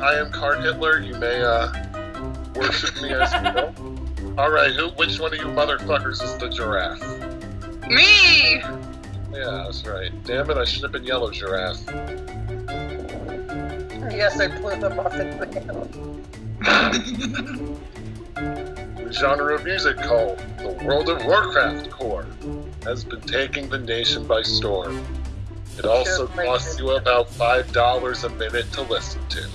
I am Card Hitler. You may uh, worship me as you will. All right, who? Which one of you motherfuckers is the giraffe? Me! Yeah, that's right. Damn it, I should have been yellow giraffe. Yes, I blew the muffin down. The genre of music called the World of Warcraft core has been taking the nation by storm. It also costs you about five dollars a minute to listen to.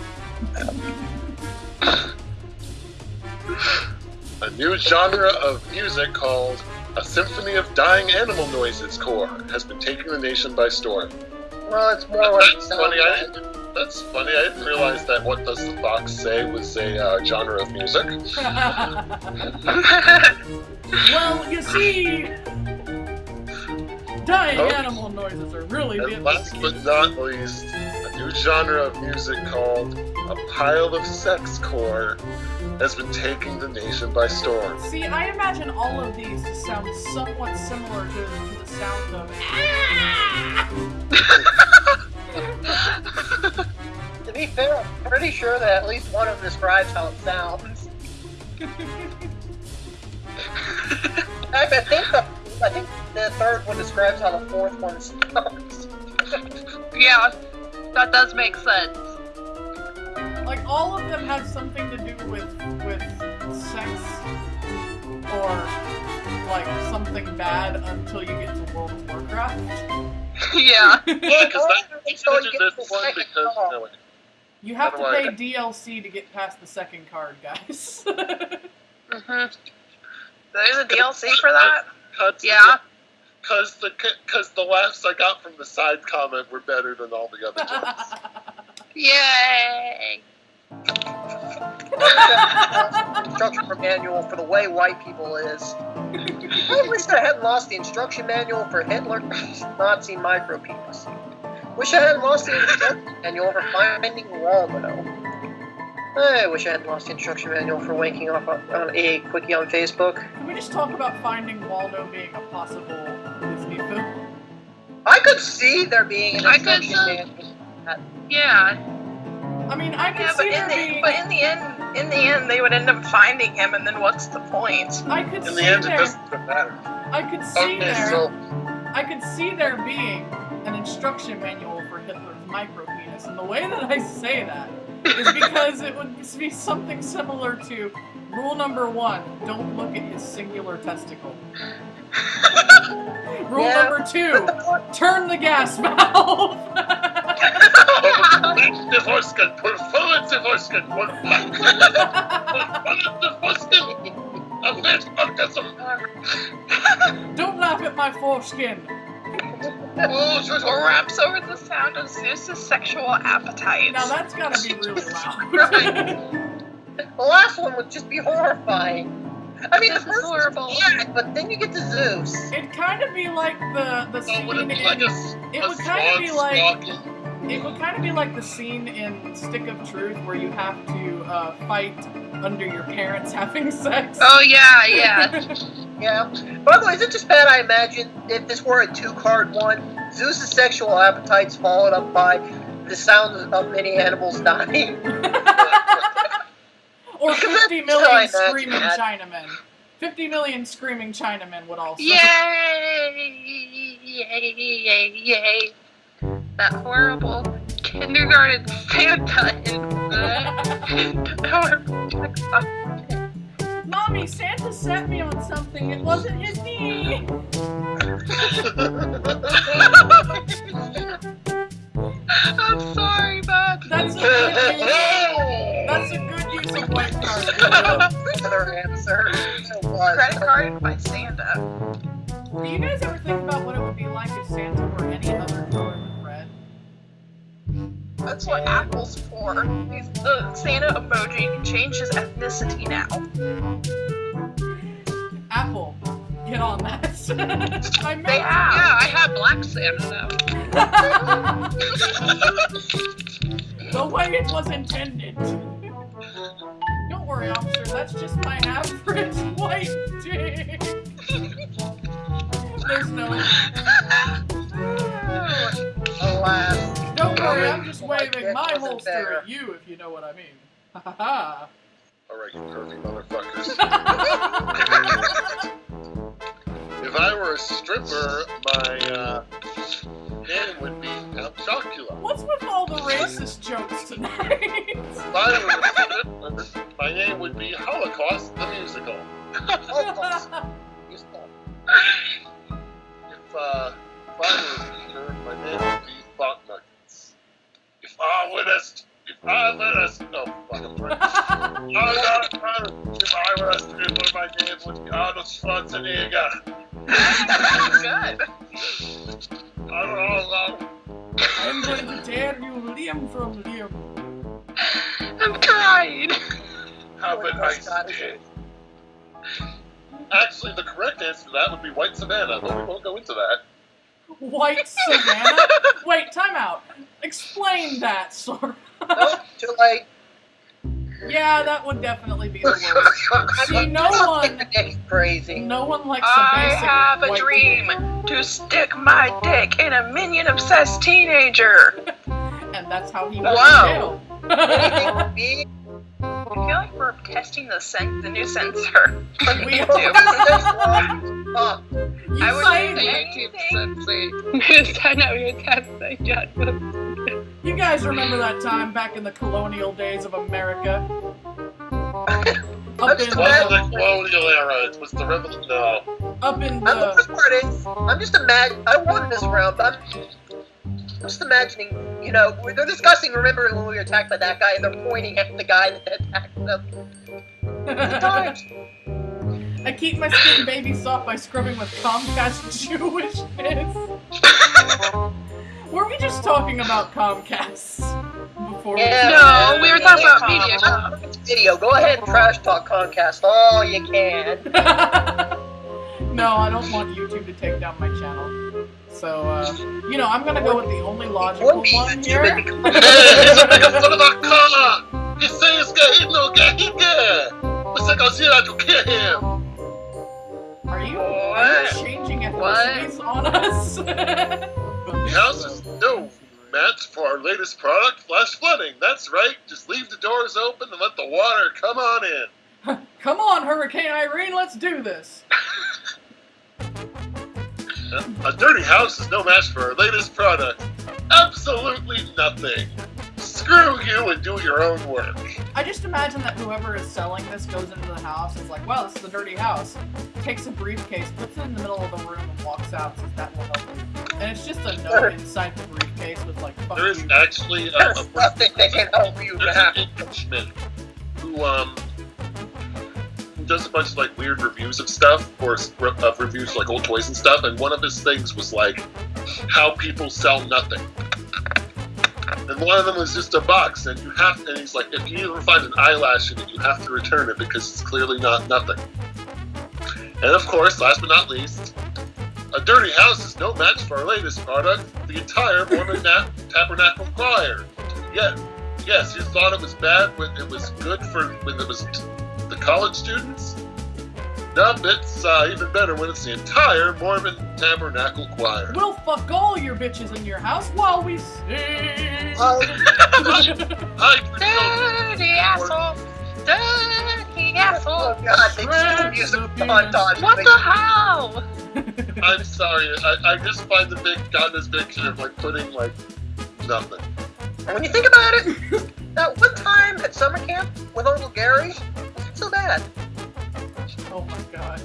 A new genre of music called a symphony of dying animal noises core has been taking the nation by storm. Well, it's more like That's funny. I didn't, that's funny. I didn't realize that "What Does the Fox Say" was a uh, genre of music. well, you see, dying Oh. animal noises are really And last but not least, a new genre of music called a pile of sex core has been taking the nation by storm. See, I imagine all of these to sound somewhat similar to, to the sound of. To be fair, I'm pretty sure that at least one of them describes how it sounds. I, I think the I think the third one describes how the fourth one sounds. yeah, that does make sense. Like all of them have something to do with with sex or like something bad until you get to World of Warcraft. yeah. Yeah, because that It's so you considers get this the one second because call. no, You have to do I- pay DLC to get past the second card, guys. hmm There's a DLC for that? cuts Yeah. Because the because the laughs I got from the side comment were better than all the other jokes. Yay! instruction manual for the way white people is. I wish I hadn't lost the instruction manual for Hitler, Nazi micropenis. Wish I hadn't lost the instruction manual for finding Waldo. I wish I hadn't lost the instruction manual for wanking off on, on a quickie on Facebook. Can we just talk about Finding Waldo being a possible Disney? I could see there being an I could instruction manual. Yeah. I mean, I could Yeah, but see in there the being. but in the end, in the end, they would end up finding him, and then what's the point? I could In see the end, it doesn't matter. I could see Okay, there. so I could see there being an instruction manual for Hitler's micropenis, and the way that I say that is because it would be something similar to rule number one: don't look at his singular testicle. rule Yeah. Number two: turn the gas valve. Nächste Forsken, förförelse Forsken, förförelse Forsken, affärsorgasm. don't laugh at my foreskin. Oh, så så Raps over the sound of Zeus's sexual appetite. Now that's gotta be really loud. The last one would just be horrifying. I mean, This the is first one's horrible. bad, but then you get to Zeus. It'd kind of be like the the So scene would it in. like a, s- it a would kind of be like stalking? It would kind of be like the scene in Stick of Truth where you have to uh, fight under your parents having sex. Oh, yeah, yeah. Yeah. By the way, is it just bad I imagine if this were a two card one, Zeus's sexual appetite's followed up by the sound of many animals dying? or Because 50 that's how I million imagine screaming. Chinamen. 50 million screaming Chinamen would also. Yay! Yay! Yay! Yay! That horrible kindergarten Santa in the. Mommy, Santa set me on something. It wasn't his knee. Credit by Santa. Do you guys ever think about what it would be like if Santa were any other color than red? That's what Apple's for. He's the Santa emoji can change his ethnicity now. Apple, get on that. I They have. Yeah, I have black Santa now. the way it was intended. Don't worry, officer. That's just my average white dick. There's no. Alas. Don't worry. I'm just waving my holster at you, if you know what I mean. Ha ha ha. Alright, you pervy motherfuckers. if I were a stripper, my uh, name would be Count Chocula. What's with all the racist jokes tonight? If I were a stripper, my name would be Holocaust the Musical. Oh, stripper, my name would Arnold Schwarzenegger. Good. I don't know. I'm going to tear you limb from limb. I'm crying. Have a nice day. Actually, the correct answer to that would be White Savannah, but we won't go into that. White Savannah? Wait, time out. Explain that, sir. Nope, too late. Yeah, that would definitely be the worst. See, no one, crazy. no one likes a I basic have a dream people. to stick my dick in a minion obsessed teenager. And that's how he went Wow. to Anything jail. I feel like we're testing the sen- the new censor. on We YouTube. Fuck. You I would say say that- anything. You guys remember that time back in the colonial days of America? Up in It wasn't the, the colonial era, it was the revolution. No. up in I'm the the, part is, I'm just imagine. I won this round, but I'm, I'm just imagining. You know, they're discussing. Remember when we were attacked by that guy, and they're pointing at the guy that attacked them. I keep my skin baby soft by scrubbing with Comcast Jewishness. Were we just talking about Comcast before? we- No, we were talking about Yeah. media. It's video. Go ahead and trash talk Comcast all you can. no, I don't want YouTube to take down my channel. So, uh, you know, I'm gonna go with the only logical one YouTube here. and become- Hey, he's fun of our car! He says gay, no gay, he gay! What's that gonna here to kill him? Are you, are you What? changing What? ethnicities on us? The house is no match for our latest product, flash flooding. That's right, just leave the doors open and let the water come on in. Come on, Hurricane Irene, let's do this. A dirty house is no match for our latest product. Absolutely nothing. Screw you and do your own work. I just imagine that whoever is selling this goes into the house and is like, wow, this is a dirty house. Takes a briefcase, puts it in the middle of the room, and walks out and says, that will help you. And it's just a note inside the briefcase with like, fuck There is you. actually a, There's a nothing that can help you there's now. an Englishman who um who does a bunch of like weird reviews of stuff or of reviews like old toys and stuff, and one of his things was like how people sell nothing. And one of them was just a box, and you have, and he's like, if you ever find an eyelash in it, you have to return it because it's clearly not nothing. And of course, last but not least, a dirty house is no match for our latest product, the entire Mormon Na- Tabernacle Choir. Yes, yes, you thought it was bad when it was good for when it was t- the college students. Now it's uh, even better when it's the entire Mormon Tabernacle Choir. We'll fuck all your bitches in your house while we sing. Hi, children. Dirty asshole. Dirty oh asshole. god, they just music montage. What the hell? I'm sorry. I, I just find the big got this picture of like putting like nothing. And when you think about it, that one time at summer camp with Uncle Gary wasn't so bad. oh my god.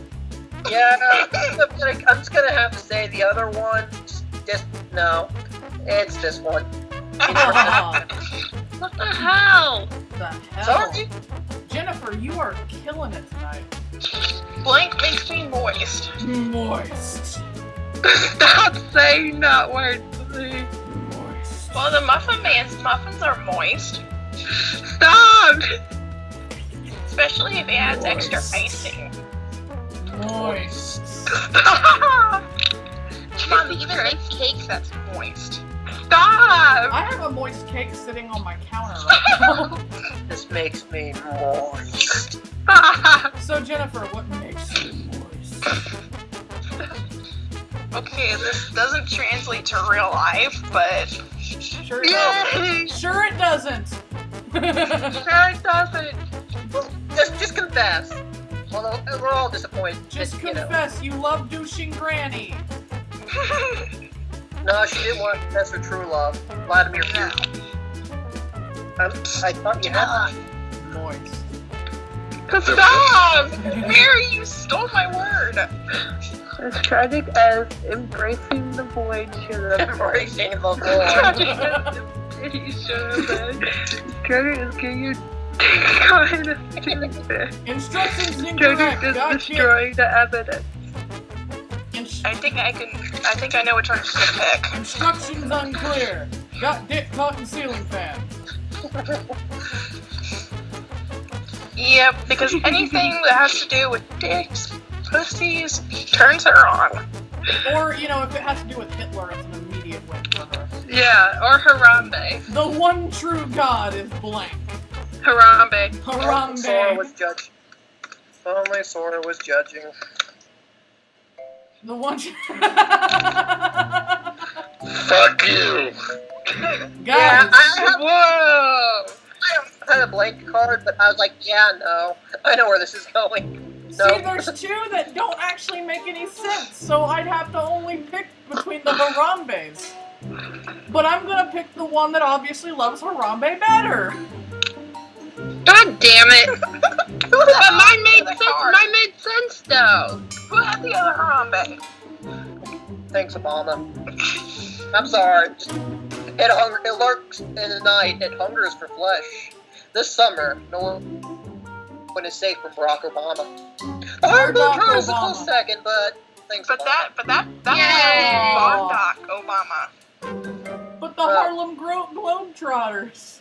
Yeah, I'm, gonna, I'm just gonna have to say the other one. Just no, it's this one. What the hell? the hell? Sorry. Jennifer, you are killing it tonight. Blank makes me moist. Moist. Stop saying that word to me. Moist. Well, the Muffin Man's muffins are moist. Stop! Especially if it adds extra icing. Moist. Stop! Mom, they even make cakes that's moist. Stop! I have a moist cake sitting on my counter right now. This makes me moist. so Jennifer, what makes you moist? okay, this doesn't translate to real life, but Sure it doesn't. Sure it doesn't. Sure it doesn't. Just just confess. Although we're all disappointed. Just you know. confess you love douching Granny. No, she didn't want to confess her true love. Vladimir Putin. Um, I thought you had. Moist. Stop! Mary, you stole my word. As tragic as embracing the void should have Embracing the void. Tragic as he should have been. Tragic as getting kind of stupid. Instructions Tragic incorrect. is Gotcha. destroying the evidence. Ins- I think I can. I think I know which one to pick. instructions unclear. Got dick caught in ceiling fan. Yep, because anything that has to do with dicks, pussies, turns her on. Or, you know, if it has to do with Hitler, it's an immediate win for her. Yeah, or Harambe. The one true god is blank. Harambe. Only Sora was Harambe. judging. Only Sora was judging. The one. Fuck you. Yeah, I have, Whoa! I had a blank card, but I was like, yeah, no. I know where this is going. see, there's two that don't actually make any sense, so I'd have to only pick between the Harambes. But I'm gonna pick the one that obviously loves Harambe better. God damn it! But mine made sense. card. Mine made sense though. Who had the other Harambe? Thanks, Obama. I'm sorry. It, hunger, it lurks in the night. It hungers for flesh. This summer, no one is safe from Barack Obama. The Harvard Barack card is a Obama. close second, but thanks, But Obama. that, but that, that Yay! was Bondoc Obama. But the Uh. Harlem Gro- Globetrotters.